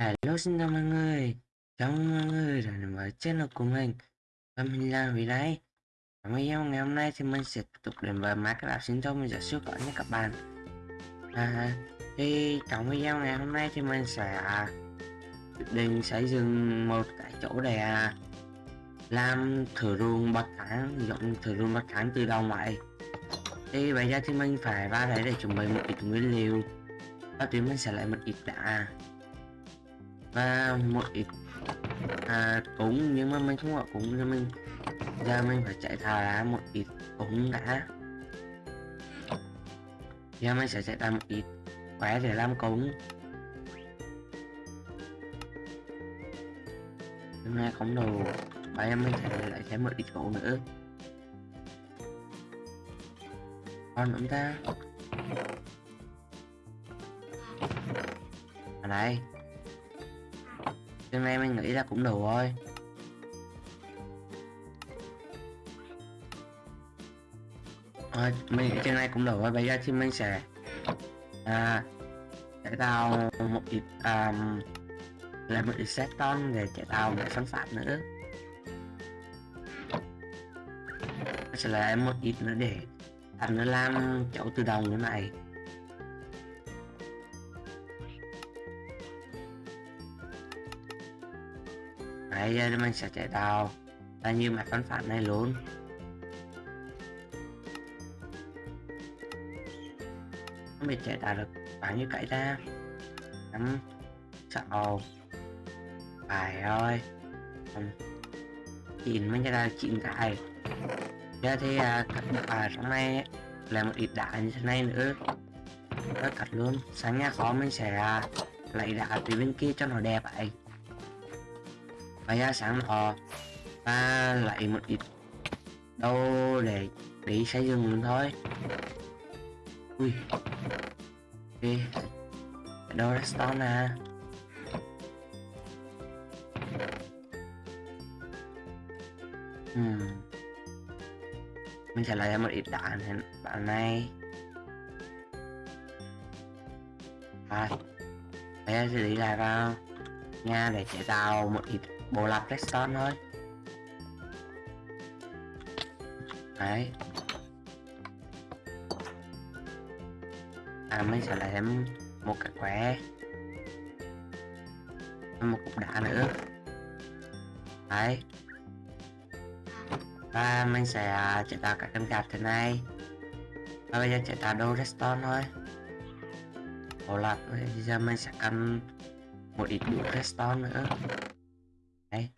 Hello xin chào mọi người. Chào mừng mọi người đã đến với channel của mình. Và mình là Vì đây Trong video ngày hôm nay thì mình sẽ tiếp tục đến với máy các bạn xin thông. Mình sẽ siêu cỡ nha các bạn. À, Thì trong video ngày hôm nay thì mình sẽ à, quyết định xây dựng một cái chỗ để à, làm thử ruộng bậc thang dụng thử ruộng bậc thang từ đầu vậy. Thì bây giờ thì mình phải vào đấy để chuẩn bị một ít nguyên liệu. Và thì mình sẽ lấy một ít đá và một ít à, cúng nhưng mà mình không có cúng cho mình. Ra mình phải chạy thả ra một ít cúng đã. Giờ mình sẽ chạy ra một ít quái để làm cúng hôm nay không đủ và em mình sẽ lại thêm một ít gỗ nữa. Còn chúng ta? À, Ở đây cho nên mình nghĩ là cũng đủ thôi à, mình trên này cũng đủ rồi, bây giờ thì mình sẽ à, sẽ tạo một ít à, là một ít set ton để chế tạo để phân phát nữa. Sẽ là một ít nữa để anh nó làm chỗ tự động như này. Đấy, giờ mình sẽ chạy đào, là như mặt phản phản này luôn. Mình chạy đào được bao nhiêu cái ra năm sáu phải rồi, chín mới đào chín cậy giờ thì à, cắt ở trong này là một ít đá như thế này nữa. Nó cắt luôn. Sáng nha khó mình sẽ à, lấy đá từ bên kia cho nó đẹp ấy và ra sản họ ta lại một ít đâu để để xây dựng luôn thôi. Ui. Ok. Đâu redstone à hmm. mình sẽ lấy một ít đá này bạn này. Rồi. Bây giờ sẽ đi lại vào nhà để chế tạo một ít bộ lạc redstone thôi đấy. À mình sẽ lấy thêm một cái khỏe một cục đá nữa. Đấy. Và mình sẽ à, chế tạo các cân gạt thế này. Và bây giờ chế tạo đồ redstone thôi. Bộ lạc, bây giờ mình sẽ cần một ít đủ redstone nữa đây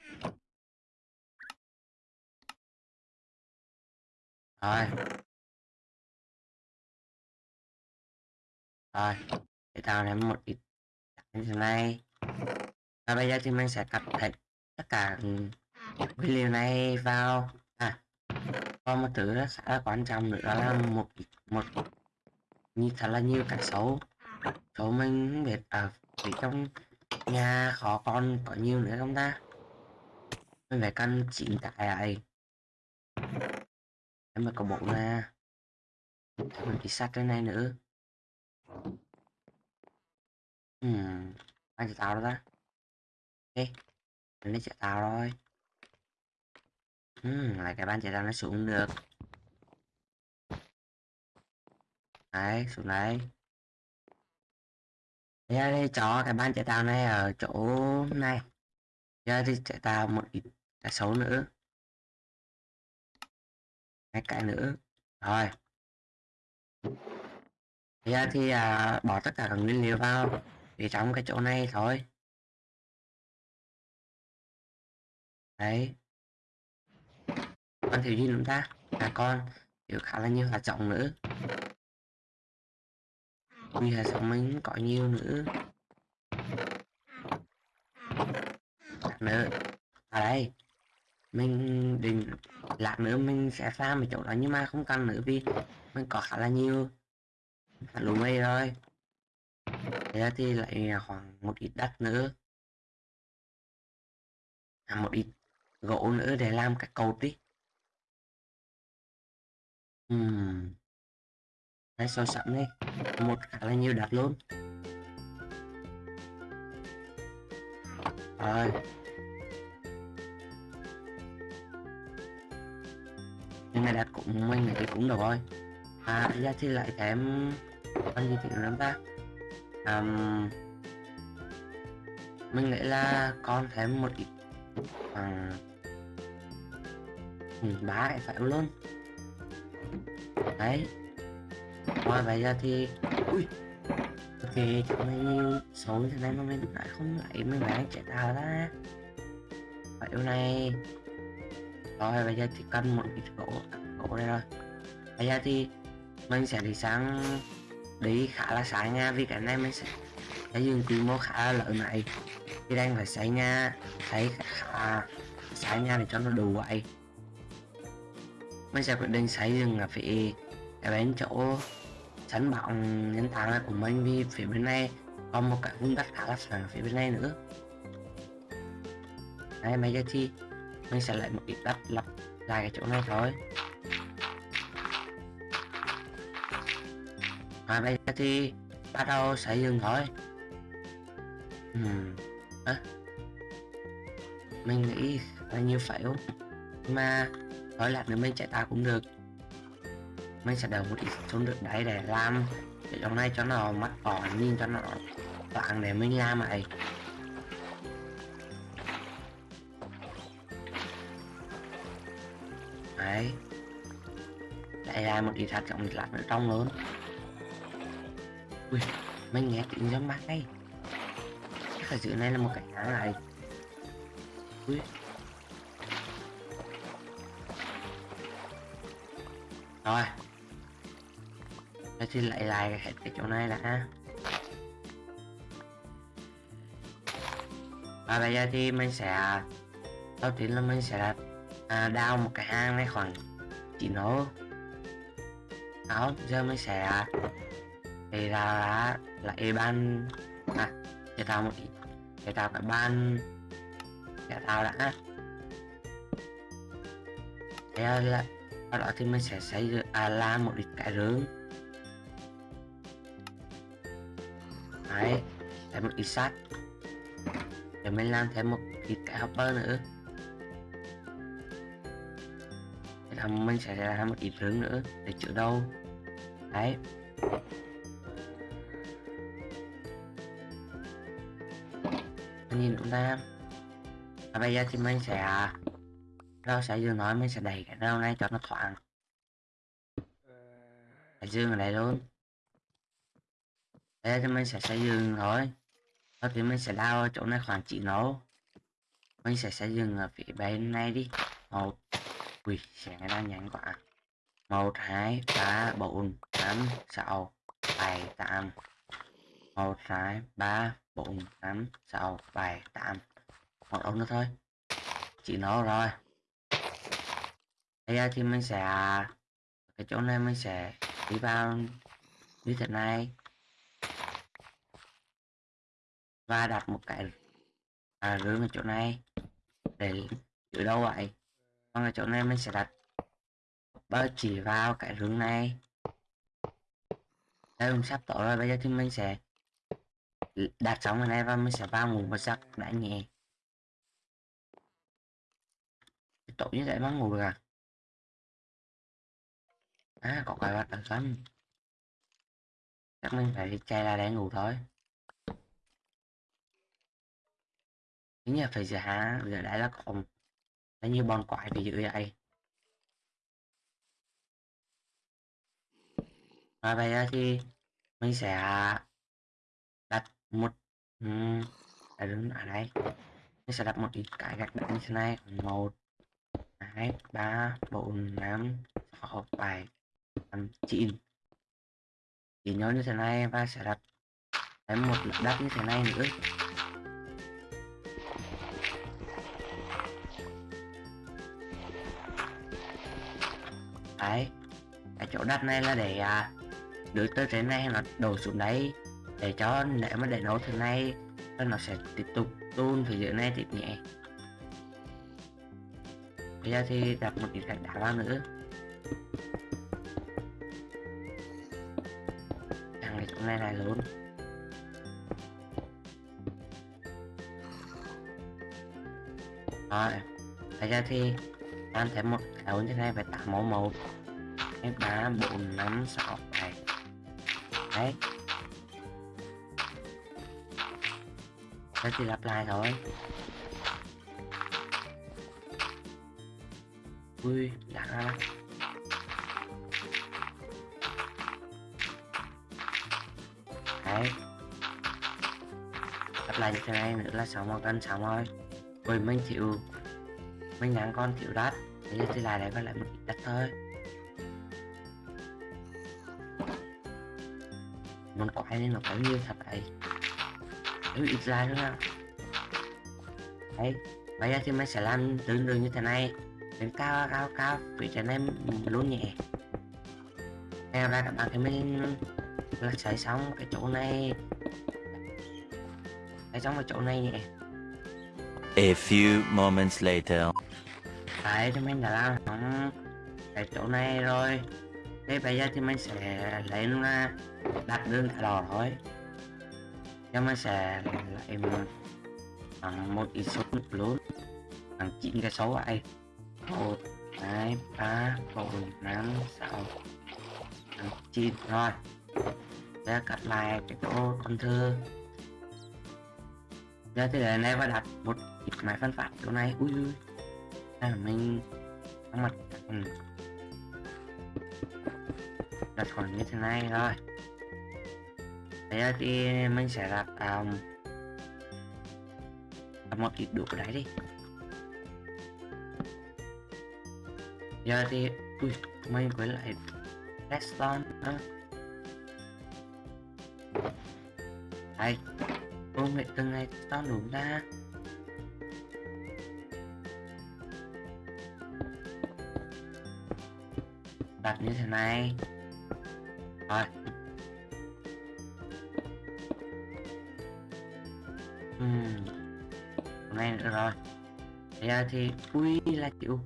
rồi. Rồi để tạo nên một ít như thế này. Và bây giờ thì mình sẽ cắt hết tất cả ừ, video này vào. À có một thứ rất là quan trọng nữa là một một như thật là nhiều cái xấu. Số mình không biết ở à, trong nhà khó con có nhiều nữa không ta? Mình phải căn chỉnh tại ấy em mà có bộ ra. Mình chỉ sát cái này nữa. Hmm anh sẽ tạo ra ok mình sẽ tạo rồi. Hmm lại cái ban chạy ra nó xuống được. Đấy, xuống đấy. Giờ thì cho cái ban chạy tạo này ở chỗ này. Giờ thì chạy tạo một ít cả số nữa. Hai cái nữa. Rồi. Bây giờ à, thì à, bỏ tất cả các nguyên liệu vào để trong cái chỗ này thôi. Đấy. Con thiếu gì chúng ta? Là con thiếu khá là nhiều hạt giống nữa. Vì hạt giống mình có nhiều nữa. Nữa. Ở đây mình định lát nữa mình sẽ farm ở chỗ đó nhưng mà không cần nữa vì mình có khá là nhiều. Lũ mây rồi. Thế thì lại khoảng một ít đất nữa. À, một ít gỗ nữa để làm cái cột đi. Uhm. đây so sẵn đi một khá là nhiều đất luôn. Rồi. Nhưng mà đặt cũng mình nghĩ cũng được rồi. À ra thì lại kém con gì thì lắm ta? Um, mình nghĩ là con thêm một ít khoảng ba cái phải luôn? Đấy. Ngoài bây giờ thì ui ok chúng mình xấu như thế này mà mình lại không lại mình lại chạy tàu ra. Phải này rồi bây giờ thì cần một ít gỗ gỗ đây rồi bây giờ thì mình sẽ đi sáng đi khá là sáng nha vì cái này mình sẽ xây dựng quy mô khá là lớn này. Thì đang phải xây nhà, xây khá xây nhà để cho nó đủ vậy. Mình sẽ quyết định xây dựng ở phía cái bên chỗ sân bóng nhân tạo này của mình, vì phía bên này còn một cái vùng đất khá là phẳng phía bên này nữa. Đây bây giờ thì mình sẽ lại một ít đất lắp lại cái chỗ này thôi và bây giờ thì bắt đầu xây dựng thôi uhm. à. mình nghĩ là như nhưng mà nói là nếu mình chạy ta cũng được mình sẽ đầu một ít xuống được đấy để làm cái chỗ này cho nó mắt đỏ nhìn cho nó loạn để mình làm lại. Đấy. Lại ra một ít hạt trọng lạc ở trong lớn. Ui, mình nghe tiếng giống mát đây chắc là giữa này là một cái áo này ui. Rồi. Thế thì lại lại hết cái chỗ này đã. Và bây giờ thì mình sẽ, đầu tiên là mình sẽ à, đào một cái hang này khoảng chỉ nó đó giờ mới sẽ thì ra lại ban à để tao một để tao cái ban để tao đã. Thế là sau đó thì mình sẽ xây à, làm một ít cái rương đấy thêm một ít sắt. Để mình làm thêm một ít cái hopper nữa. Để mình sẽ làm một ít hướng nữa, để chữa đâu. Đấy. Nhìn chúng ta. Và bây giờ thì mình sẽ, rau sẽ dương nói mình sẽ đẩy cái rau này cho nó thoáng. Phải dương ở đây luôn. Đây thì mình sẽ xây dựng thôi sau thì mình sẽ lao chỗ này khoảng chỉ nấu mình sẽ xây dựng ở phía bên này đi. Một ui sẽ nghe đang quá. Một hai ba bốn năm sáu bảy tám. Một hai ba bốn năm sáu bảy tám. Một ông nữa thôi. Chỉ nó rồi. Bây giờ thì mình sẽ cái chỗ này mình sẽ đi vào như thế này. Và đặt một cái à, rưỡi ở chỗ này. Để giữ đâu vậy? Còn ở chỗ này mình sẽ đặt bơ chỉ vào cái hướng này. Đây cũng sắp tổ rồi, bây giờ thì mình sẽ đặt xong ở này và mình sẽ vào ngủ một giấc đã nhẹ. Tổ như vậy mà ngủ được à? À có cái bắt đằng xanh chắc mình phải chạy ra để ngủ thôi. Chính là phải giờ hả giờ đã là còn nó như bon quái thì dữ vậy. Và bây giờ thì mình sẽ đặt một um, đứng ở đây. Mình sẽ đặt một ít cái gạch đá như thế này. Một hai ba bốn năm sáu bảy tám chín. Chỉ nhớ như thế này và sẽ đặt thêm một lớp đất như thế này nữa. Đấy cái chỗ đất này là để à, đưa tới trên này nó đổ xuống đấy để cho để mà để nấu thế này nó sẽ tiếp tục tuôn phía dưới này tiếp nhẹ. Bây giờ thì đặt một ít gạch đá vào nữa. Thằng này chỗ này là luôn. Rồi bây giờ thì ăn thêm một cái như thế này phải tạo mẫu một hai ba bốn năm sáu. Bảy đấy. Rất thì lặp lại thôi. Ui, đã. Ra đấy. Lặp lại như thế này nữa là xong một cân xong rồi. Ui, mình chịu mình nhắn con chịu đắt bây giờ thì lại đây còn lại một ít đất thôi. Muốn quay nên nó có nhiều thật đấy. Đấy, ít ra nữa. Nào đấy bây giờ thì mình sẽ làm tương tự như thế này. Đến cao cao cao phía trên này luôn nhẹ. Theo ra các bạn thì mình là xây xong cái chỗ này. Xây xong cái chỗ này nhẹ. A few moments later. đấy thì mình đã làm xong cái chỗ này rồi thế bây giờ thì mình sẽ lấy nó đặt đường cả đỏ thôi. Cho mình sẽ lấy một bằng một ít số nước lớn, bằng chín cái số ấy một, hai, ba, bốn, năm, sáu chín. Rồi sẽ cắt lại cái chỗ con thư giờ thì để này và đặt một ít máy phân phát chỗ này. Ui ui đây là mình nó mặt. Ừ đặt khoảng như thế này rồi bây giờ thì mình sẽ đặt um, đặt một ít đủ đấy đi. Giờ thì ui mình quay lại redstone nữa. Đây công nghệ từng ngày redstone đúng ra đặt như thế này rồi. Ừm. Hôm nay nữa rồi. Bây giờ thì à, ui là chịu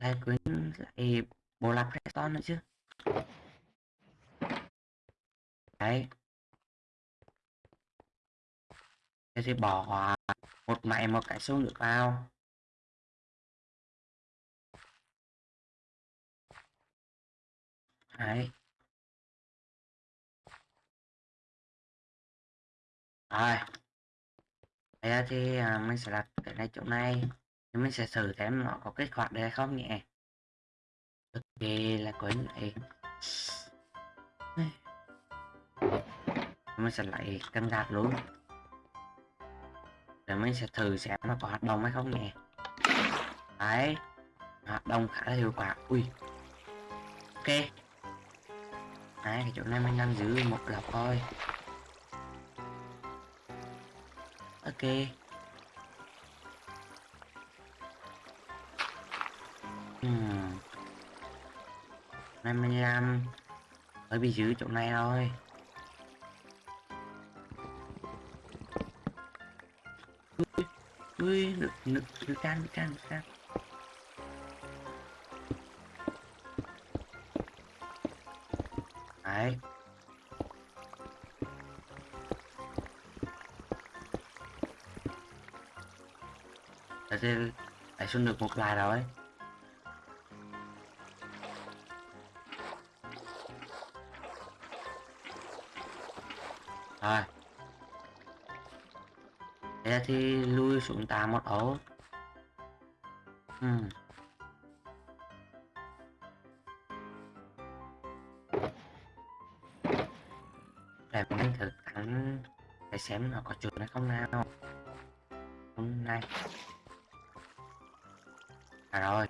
lại quên lại bộ lọc redstone nữa chứ. Đấy. Thế thì bỏ một mẹ một cái số nước vào. Đấy. Rồi bây giờ thì à, mình sẽ đặt cái này chỗ này thì mình sẽ thử xem nó có kết quả được hay không nhỉ? Cực kỳ là quấn lại mình sẽ lại cân gạt luôn. Để mình sẽ thử xem nó có hoạt động hay không nhỉ? đấy hoạt động khá là hiệu quả. Ui. Ok. Đấy cái chỗ này mình đang giữ một lọc thôi. Ok. Hmm. năm mươi lăm. Hơi bị giữ chỗ này thôi. Ui ui được được được can được can được can. Xuống được một lại rồi. Rồi. Thế thì lui xuống tà một ổ hmm. Để mình thử cắn để xem nó có chuột hay không nào. Hôm nay. À rồi.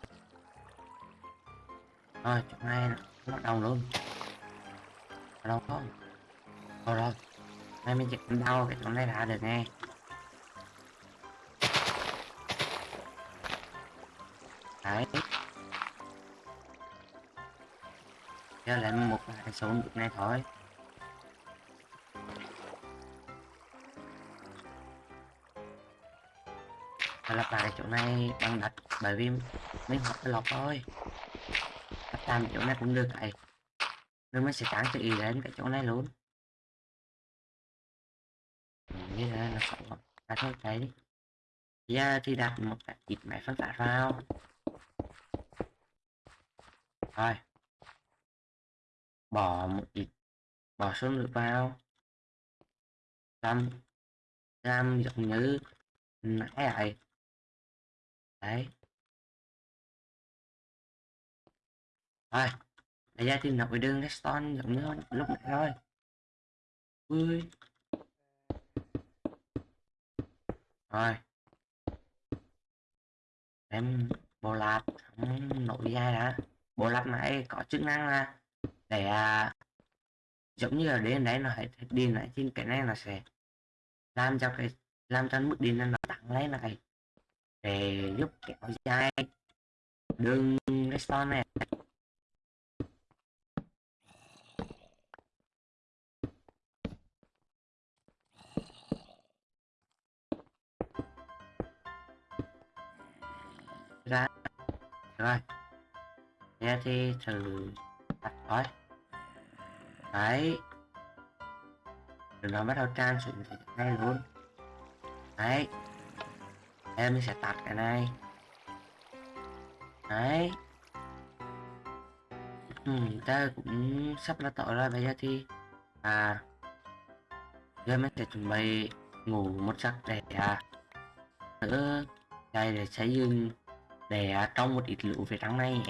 Rồi chỗ này nó đau đầu luôn. Ở đâu không Rồi rồi. Nay mình chỉ đau cái chỗ này đã được nghe. Đấy. Giờ lại một cái số được này thôi. Lặp lại chỗ này bằng đất, bởi vì mình học cái lọc thôi. Lắp làm chỗ này cũng được vậy nên mình sẽ trang cho ý đến cái chỗ này luôn. Như thế là nó sống à thôi cái đi giờ thì đặt một cái ít máy phân phát vào. Rồi. Bỏ một ít, bỏ số lượng vào. Làm làm giống như nãy vậy đấy. Rồi bây giờ thì nổi đường redstone giống như lúc nãy thôi. Ui. Rồi. Em bộ lạp nổi dài đã. Bộ lạp này có chức năng là để à, giống như là đến đấy nó hãy điền lại trên cái này là sẽ làm cho cái làm cho mức điện nó tăng lên này để giúp kéo dài đường respawn này ra. Rồi. Nghe thì thử đặt thôi. Đấy. Rồi nó bắt đầu trang xuống cái ngay luôn. Đấy em sẽ tắt cái này. Đấy. Ừ, ta cũng sắp là tội rồi bây giờ thì à giờ mình sẽ chuẩn bị ngủ một giấc để à nữa đây để xây dựng để à, trong một ít lũ về trắng này.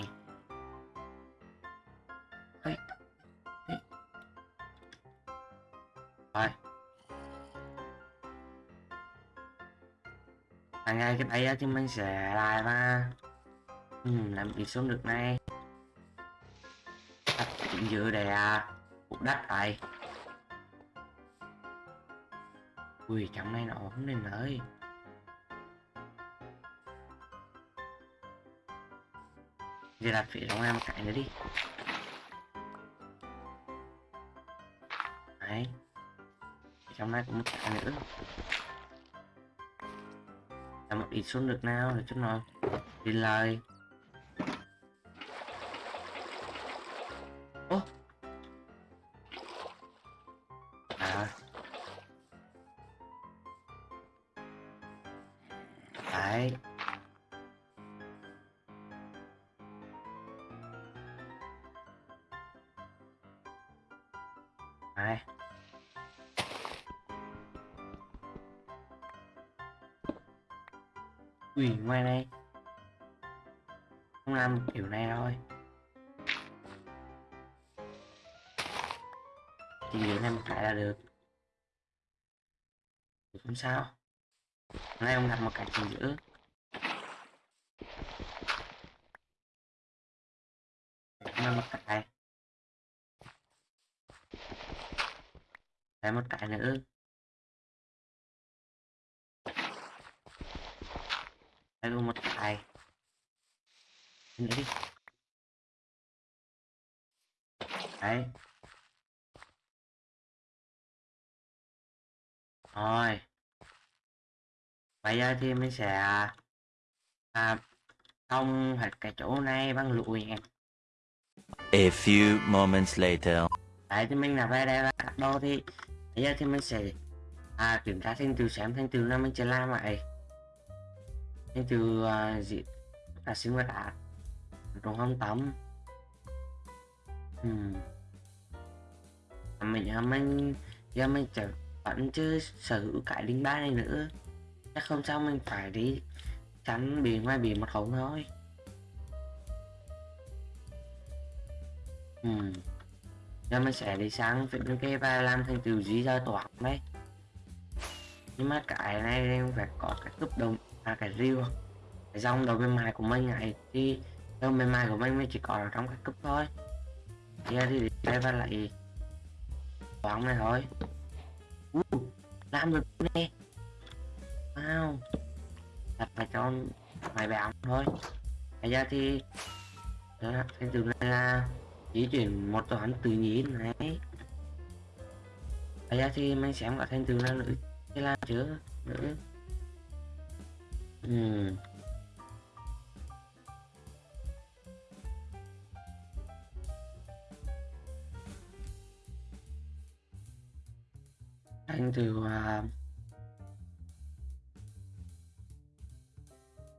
À, ngay cái đây á, thì mình sẽ lại mà ừ, làm gì xuống được này đặt chính giữa để à, phục đất này ui trong này nó không nên nơi giờ đặt phía trong em một cái nữa đi. Đấy. Trong này cũng một cái nữa là một ít xuống được nào để chút nào đi lời ô! À. Đấy. Quỷ ngoài này Không làm kiểu này thôi. Chỉ đến này một cái là được không sao? Nay ông đặt một cái chính giữa Làm một cái. Lại một cái nữa. Đây một cái nữa đi? Đấy. Rồi. Bây giờ thì mình sẽ à, thông hết cái chỗ này bằng lụi nha A few moments later. đấy thì mình là về đây là cắt đồ thì bây giờ thì mình sẽ à, kiểm tra thành tựu xem thành tựu là mình sẽ làm vậy thế từ uh, gì? Là sinh vật ạ? Trong không tắm. Hmm. mình à, mình giờ mình chờ vẫn chưa sở hữu cái linh ba này nữa. Chắc không sao mình phải đi tránh bị ngoài bị một hổng thôi. Hmm. giờ mình sẽ đi sáng phía bên kia và làm thành từ dí ra toán đấy. Nhưng mà cái này em phải có cái cấp đồng à cái riêu cái dòng đầu bên ngoài của mình này thì đầu bên ngoài của mình mới chỉ có ở trong cái cúp thôi. Giờ thì đây và lại bóng này thôi. Uh, làm được nè. Wow. Đặt phải cho mày bạn thôi. Bây giờ thì đó, cái từ này là di chuyển một toán tự nhiên này. Bây giờ thì mình xem có thành từ là nữ thế là chứ nữ. Ừ. anh thành từ uh,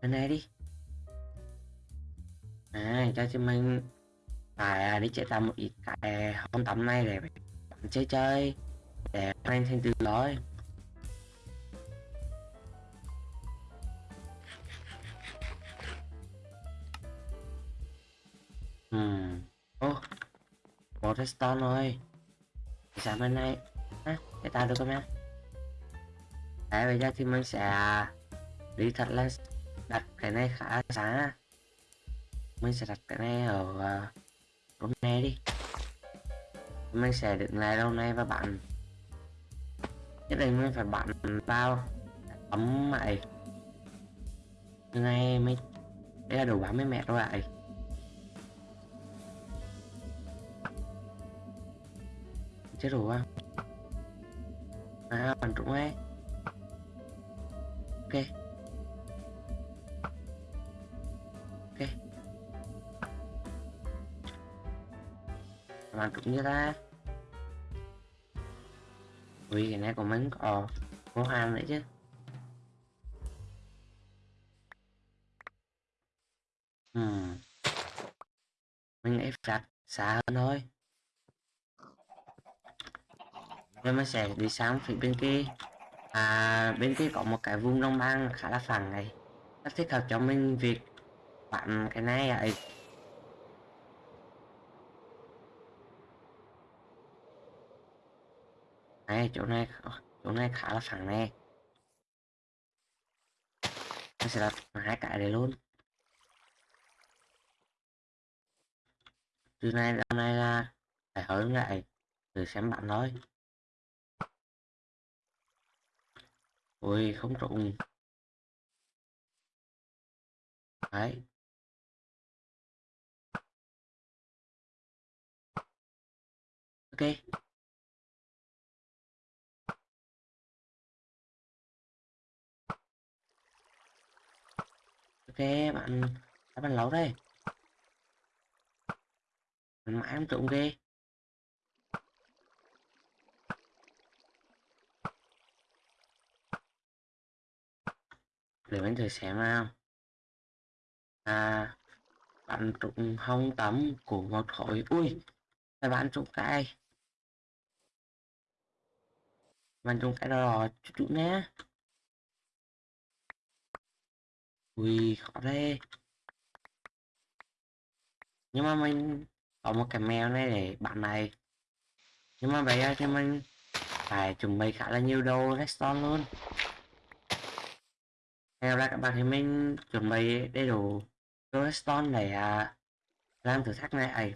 bên này đi. À cho chúng mình phải à, đi chạy tầm một ít cái hôm tắm này để bạn chơi chơi để anh thêm từ lối Ừm. Ô, một redstone rồi. sáng bên này? á để ta được không em Đấy, bây giờ thì mình sẽ à, đi thật là đặt cái này khá sáng á, Mình sẽ đặt cái này ở à, uh, hôm nay đi. Mình sẽ đứng lại lâu này và bạn nhất định mình phải bạn vào ấm mày như này mới đây là đủ 30 mét rồi ạ chết rồi à? À bắn trúng ấy. Ok. Ok. Bắn trúng như ta. Ui, cái này của mình có có hàng nữa chứ. Hmm. mình nghĩ phạt xa hơn thôi nên mình sẽ đi sang phía bên kia. À bên kia có một cái vùng đồng băng khá là phẳng này. Rất thích hợp cho mình việc bạn cái này ấy này chỗ này chỗ này khá là phẳng này, mình sẽ đặt hai cái này luôn. Từ này ra này là phải hơn lại từ xem bạn thôi ôi, không trụng đấy. Ok. Ok, bạn đã bạn lấu đây. Mãi không trụng ghê để anh thử xem nào. À bạn trụng hông tắm của một khối. Ui là bạn trụng cái. Bạn trụng cái đó chút chút nhé. Ui, khó đây nhưng mà mình có một cái mèo này để bạn này. Nhưng mà bây giờ thì mình phải chuẩn bị khá là nhiều đồ redstone luôn theo ra các bạn thì mình chuẩn bị đầy đủ redstone để uh, làm thử thách này ấy.